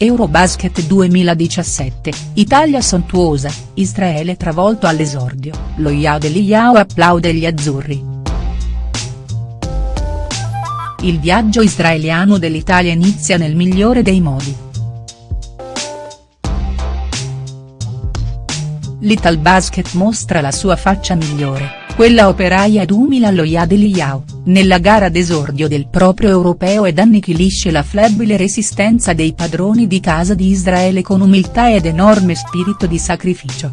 Eurobasket 2017, Italia sontuosa, Israele travolto all'esordio, lo Yao dell'Iao applaude gli azzurri. Il viaggio israeliano dell'Italia inizia nel migliore dei modi. L'Italbasket mostra la sua faccia migliore, quella operaia allo Yad Eliyahu, nella gara d'esordio del proprio europeo ed annichilisce la flebile resistenza dei padroni di casa di Israele con umiltà ed enorme spirito di sacrificio.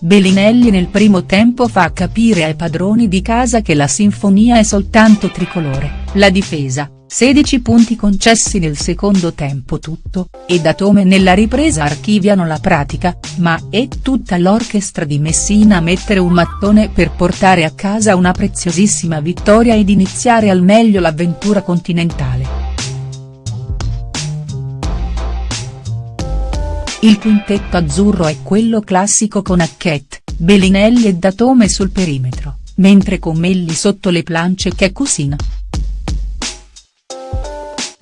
Bellinelli nel primo tempo fa capire ai padroni di casa che la sinfonia è soltanto tricolore, la difesa, 16 punti concessi nel secondo tempo tutto, e Datome nella ripresa archiviano la pratica, ma è tutta l'orchestra di Messina a mettere un mattone per portare a casa una preziosissima vittoria ed iniziare al meglio l'avventura continentale. Il quintetto azzurro è quello classico con Hackett, Bellinelli e Datome sul perimetro, mentre con Melli sotto le plance che cucina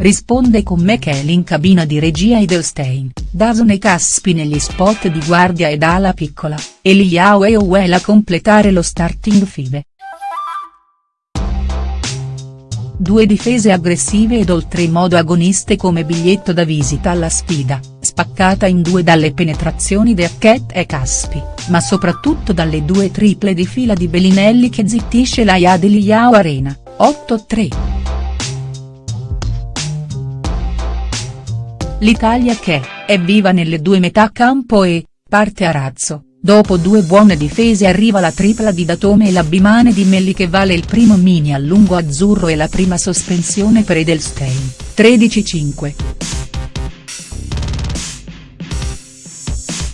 risponde con Michele in cabina di regia Edelstein, Dason e Caspi negli spot di guardia ed ala piccola, Eliao e Owell a completare lo starting five. Due difese aggressive ed oltremodo agoniste come biglietto da visita alla sfida, spaccata in due dalle penetrazioni di Hackett e Caspi, ma soprattutto dalle due triple di fila di Bellinelli che zittisce la Yad Eliao Arena, 8-3. L'Italia che, è viva nelle due metà campo e, parte a razzo, dopo due buone difese arriva la tripla di Datome e la bimane di Melli che vale il primo mini a lungo azzurro e la prima sospensione per Edelstein, 13-5.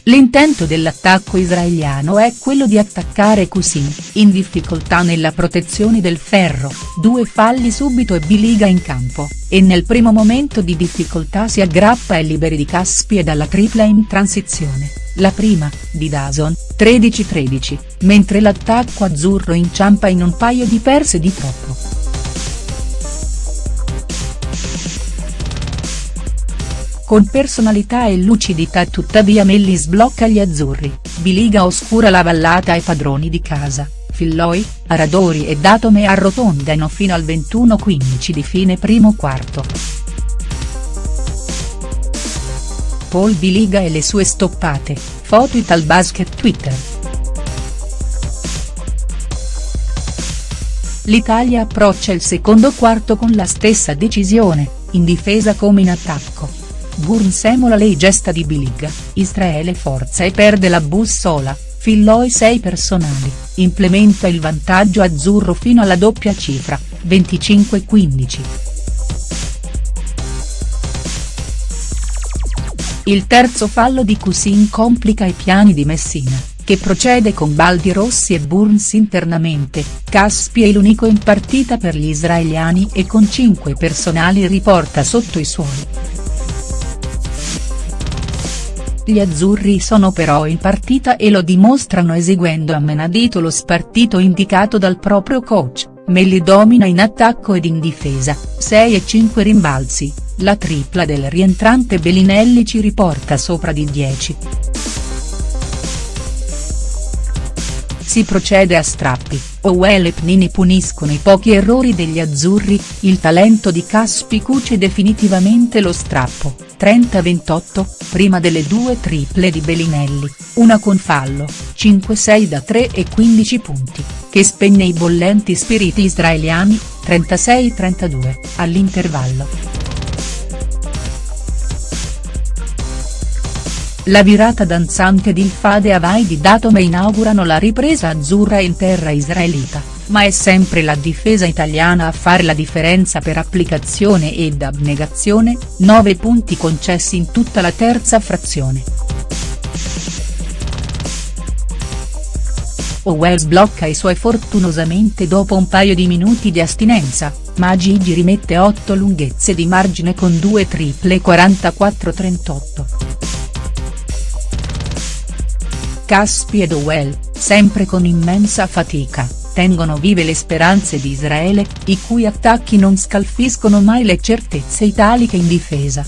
L'intento dell'attacco israeliano è quello di attaccare Kusin, in difficoltà nella protezione del ferro, due falli subito e biliga in campo, e nel primo momento di difficoltà si aggrappa e liberi di Caspi e dalla tripla in transizione, la prima, di Dason, 13-13, mentre l'attacco azzurro inciampa in un paio di perse di troppo. Con personalità e lucidità tuttavia Melli sblocca gli azzurri, Biliga oscura la vallata ai padroni di casa, Filloi, Aradori e Datome arrotondano fino al 21-15 di fine primo quarto. Paul Biliga e le sue stoppate, foto Italbasket Twitter. L'Italia approccia il secondo quarto con la stessa decisione, in difesa come in attacco Burn semola le gesta di Biliga, Israele forza e perde la bussola, Filloi 6 personali, implementa il vantaggio azzurro fino alla doppia cifra, 25-15. Il terzo fallo di Cusin complica i piani di Messina, che procede con Baldi Rossi e Burns internamente, Caspi è l'unico in partita per gli israeliani e con 5 personali riporta sotto i suoi. Gli azzurri sono però in partita e lo dimostrano eseguendo a menadito lo spartito indicato dal proprio coach, Melli domina in attacco ed in difesa, 6 e 5 rimbalzi, la tripla del rientrante Bellinelli ci riporta sopra di 10. Si procede a strappi, Owell e Pnini puniscono i pochi errori degli azzurri, il talento di Caspi cuce definitivamente lo strappo, 30-28, prima delle due triple di Bellinelli, una con fallo, 5-6 da 3 e 15 punti, che spegne i bollenti spiriti israeliani, 36-32, all'intervallo. La virata danzante di Ilfade Havai di Datome inaugurano la ripresa azzurra in terra israelita, ma è sempre la difesa italiana a fare la differenza per applicazione ed abnegazione, 9 punti concessi in tutta la terza frazione. Owells blocca i suoi fortunosamente dopo un paio di minuti di astinenza, ma Gigi rimette 8 lunghezze di margine con due triple 44-38. Caspi ed Owell, sempre con immensa fatica, tengono vive le speranze di Israele, i cui attacchi non scalfiscono mai le certezze italiche in difesa.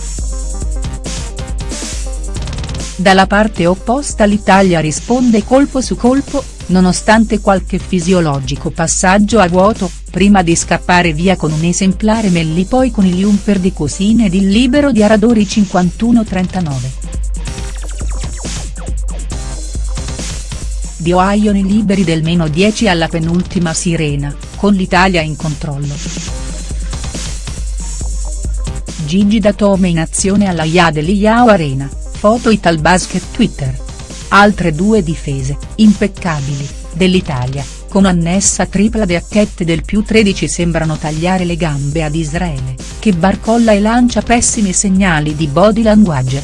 Dalla parte opposta l'Italia risponde colpo su colpo, nonostante qualche fisiologico passaggio a vuoto, prima di scappare via con un esemplare Melli poi con il Jumper di Cosine ed il libero di Aradori 51-39. Di Ohio i liberi del meno 10 alla penultima sirena, con l'Italia in controllo. Gigi Datome in azione alla Yadeliao Arena, foto Italbasket Twitter. Altre due difese, impeccabili, dell'Italia, con annessa tripla de acchette del più 13 sembrano tagliare le gambe ad Israele, che barcolla e lancia pessimi segnali di body language.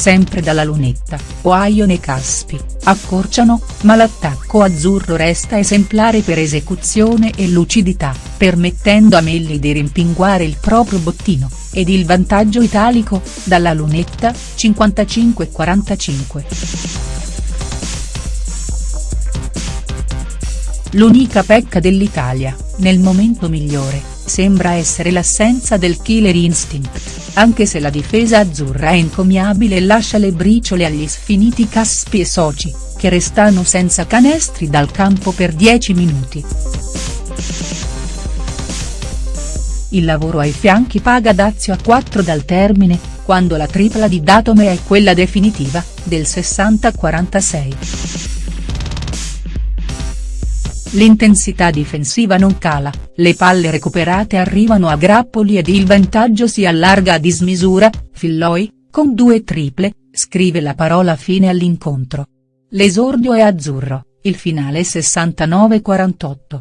Sempre dalla lunetta, Oaion e Caspi, accorciano, ma l'attacco azzurro resta esemplare per esecuzione e lucidità, permettendo a Melli di rimpinguare il proprio bottino, ed il vantaggio italico, dalla lunetta, 55-45. L'unica pecca dell'Italia, nel momento migliore, sembra essere l'assenza del killer instinct anche se la difesa azzurra è encomiabile e lascia le briciole agli sfiniti Caspi e soci, che restano senza canestri dal campo per 10 minuti. Il lavoro ai fianchi paga Dazio a 4 dal termine, quando la tripla di Datome è quella definitiva, del 60-46. L'intensità difensiva non cala, le palle recuperate arrivano a grappoli ed il vantaggio si allarga a dismisura, Filloi, con due triple, scrive la parola fine all'incontro. L'esordio è azzurro, il finale 69-48.